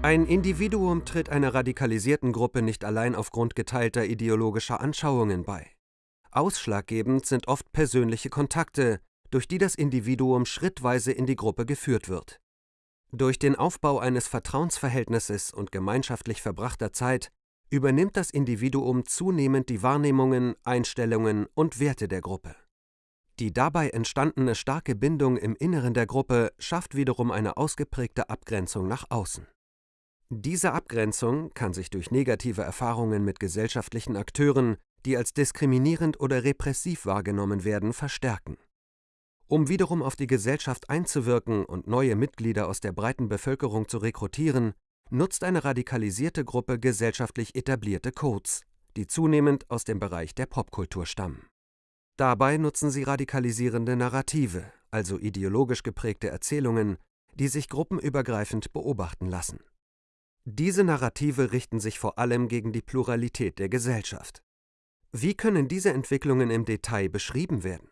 Ein Individuum tritt einer radikalisierten Gruppe nicht allein aufgrund geteilter ideologischer Anschauungen bei. Ausschlaggebend sind oft persönliche Kontakte, durch die das Individuum schrittweise in die Gruppe geführt wird. Durch den Aufbau eines Vertrauensverhältnisses und gemeinschaftlich verbrachter Zeit übernimmt das Individuum zunehmend die Wahrnehmungen, Einstellungen und Werte der Gruppe. Die dabei entstandene starke Bindung im Inneren der Gruppe schafft wiederum eine ausgeprägte Abgrenzung nach außen. Diese Abgrenzung kann sich durch negative Erfahrungen mit gesellschaftlichen Akteuren, die als diskriminierend oder repressiv wahrgenommen werden, verstärken. Um wiederum auf die Gesellschaft einzuwirken und neue Mitglieder aus der breiten Bevölkerung zu rekrutieren, nutzt eine radikalisierte Gruppe gesellschaftlich etablierte Codes, die zunehmend aus dem Bereich der Popkultur stammen. Dabei nutzen sie radikalisierende Narrative, also ideologisch geprägte Erzählungen, die sich gruppenübergreifend beobachten lassen. Diese Narrative richten sich vor allem gegen die Pluralität der Gesellschaft. Wie können diese Entwicklungen im Detail beschrieben werden